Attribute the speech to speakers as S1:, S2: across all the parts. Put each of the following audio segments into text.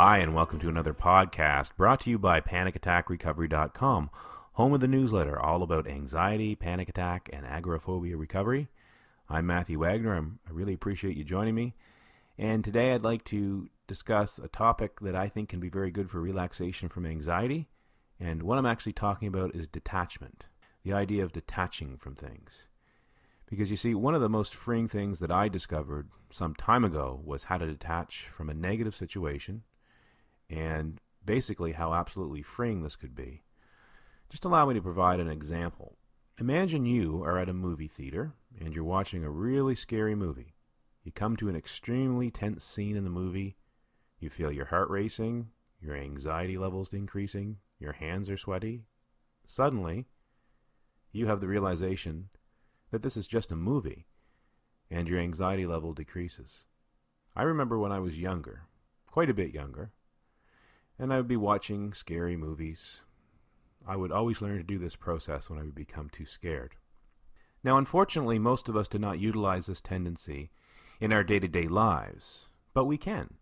S1: Hi, and welcome to another podcast brought to you by PanicAttackRecovery.com, home of the newsletter all about anxiety, panic attack, and agoraphobia recovery. I'm Matthew Wagner. I'm, I really appreciate you joining me. And today I'd like to discuss a topic that I think can be very good for relaxation from anxiety. And what I'm actually talking about is detachment the idea of detaching from things. Because you see, one of the most freeing things that I discovered some time ago was how to detach from a negative situation and basically how absolutely freeing this could be. Just allow me to provide an example. Imagine you are at a movie theater and you're watching a really scary movie. You come to an extremely tense scene in the movie. You feel your heart racing, your anxiety levels increasing, your hands are sweaty. Suddenly, you have the realization that this is just a movie and your anxiety level decreases. I remember when I was younger, quite a bit younger, and I would be watching scary movies. I would always learn to do this process when I would become too scared. Now, unfortunately, most of us do not utilize this tendency in our day to day lives, but we can.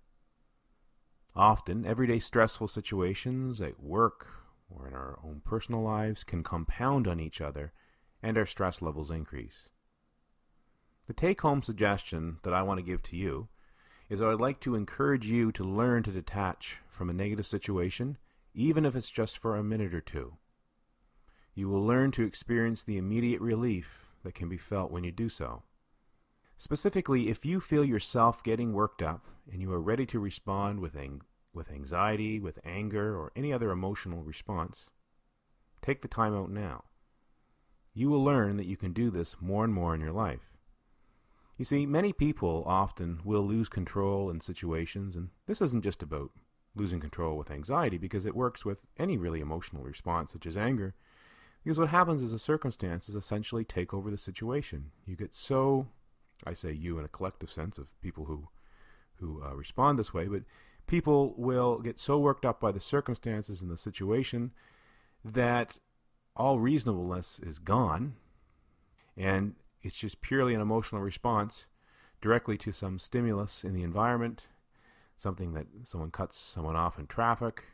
S1: Often, everyday stressful situations at work or in our own personal lives can compound on each other and our stress levels increase. The take home suggestion that I want to give to you is I would like to encourage you to learn to detach from a negative situation, even if it's just for a minute or two. You will learn to experience the immediate relief that can be felt when you do so. Specifically, if you feel yourself getting worked up and you are ready to respond with, ang- with anxiety, with anger, or any other emotional response, take the time out now. You will learn that you can do this more and more in your life. You see, many people often will lose control in situations, and this isn't just about losing control with anxiety because it works with any really emotional response, such as anger. Because what happens is the circumstances essentially take over the situation. You get so, I say you in a collective sense of people who, who uh, respond this way, but people will get so worked up by the circumstances and the situation that all reasonableness is gone, and it's just purely an emotional response directly to some stimulus in the environment, something that someone cuts someone off in traffic,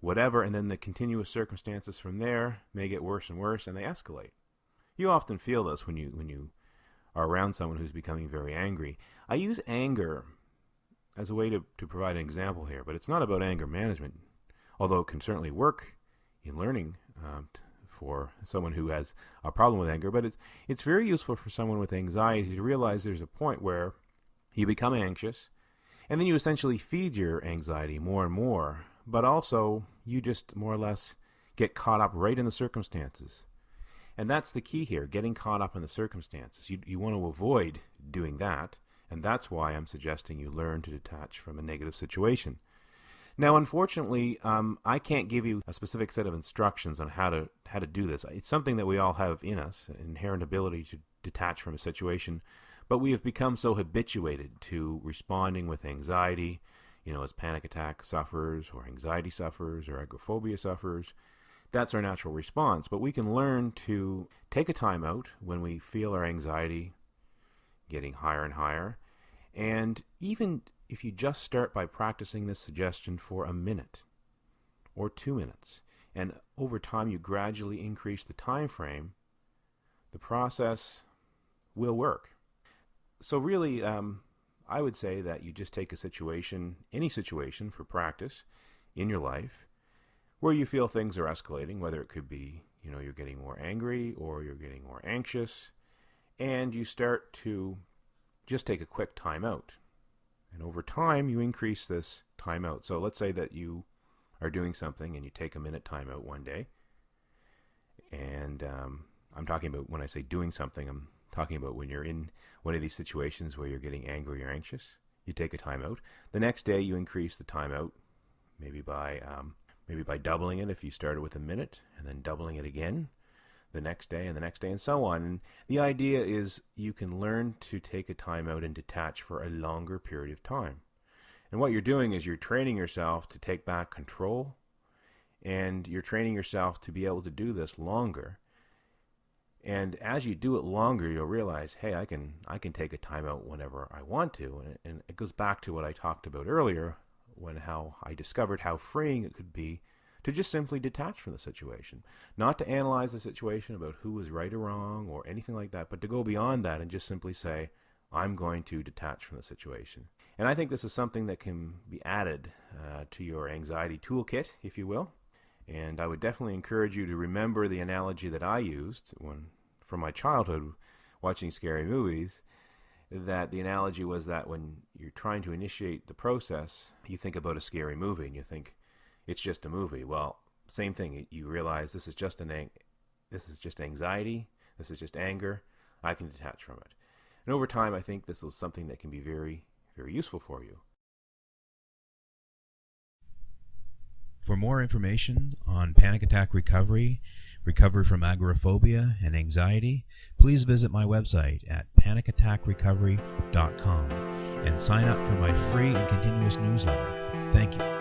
S1: whatever, and then the continuous circumstances from there may get worse and worse and they escalate. You often feel this when you when you are around someone who's becoming very angry. I use anger as a way to, to provide an example here, but it's not about anger management, although it can certainly work in learning um, for someone who has a problem with anger, but it's it's very useful for someone with anxiety to realize there's a point where you become anxious, and then you essentially feed your anxiety more and more, but also you just more or less get caught up right in the circumstances. And that's the key here, getting caught up in the circumstances. You, you want to avoid doing that, and that's why I'm suggesting you learn to detach from a negative situation. Now, unfortunately, um, I can't give you a specific set of instructions on how to how to do this. It's something that we all have in us, an inherent ability to detach from a situation, but we have become so habituated to responding with anxiety, you know, as panic attack sufferers or anxiety sufferers or agoraphobia sufferers. That's our natural response, but we can learn to take a time out when we feel our anxiety getting higher and higher, and even if you just start by practicing this suggestion for a minute or two minutes, and over time you gradually increase the time frame, the process will work. So really, um, I would say that you just take a situation, any situation for practice in your life, where you feel things are escalating, whether it could be, you know, you're getting more angry or you're getting more anxious, and you start to just take a quick time out and over time, you increase this timeout. So let's say that you are doing something and you take a minute timeout one day. And um, I'm talking about when I say doing something, I'm talking about when you're in one of these situations where you're getting angry or anxious. You take a timeout. The next day, you increase the timeout, maybe by um, maybe by doubling it if you started with a minute, and then doubling it again the next day and the next day and so on. And the idea is you can learn to take a timeout and detach for a longer period of time. And what you're doing is you're training yourself to take back control and you're training yourself to be able to do this longer. And as you do it longer, you'll realize, hey, I can I can take a timeout whenever I want to. And, it goes back to what I talked about earlier when how I discovered how freeing it could be to just simply detach from the situation. Not to analyze the situation about who was right or wrong or anything like that, but to go beyond that and just simply say, I'm going to detach from the situation. And I think this is something that can be added uh, to your anxiety toolkit, if you will. And I would definitely encourage you to remember the analogy that I used when, from my childhood, watching scary movies. That the analogy was that when you're trying to initiate the process, you think about a scary movie and you think, it's just a movie. Well, same thing. You realize this is just an ang- this is just anxiety. This is just anger. I can detach from it. And over time, I think this is something that can be very, very useful for you.
S2: For more information on panic attack recovery, recovery from agoraphobia, and anxiety, please visit my website at panicattackrecovery.com and sign up for my free and continuous newsletter. Thank you.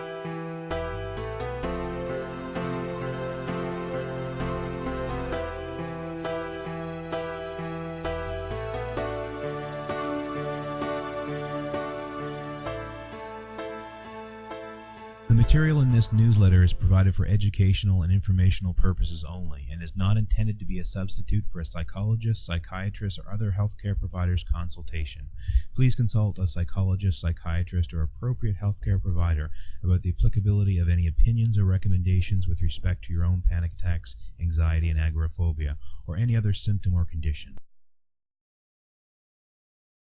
S2: Material in this newsletter is provided for educational and informational purposes only and is not intended to be a substitute for a psychologist, psychiatrist, or other healthcare provider's consultation. Please consult a psychologist, psychiatrist, or appropriate healthcare provider about the applicability of any opinions or recommendations with respect to your own panic attacks, anxiety, and agoraphobia, or any other symptom or condition.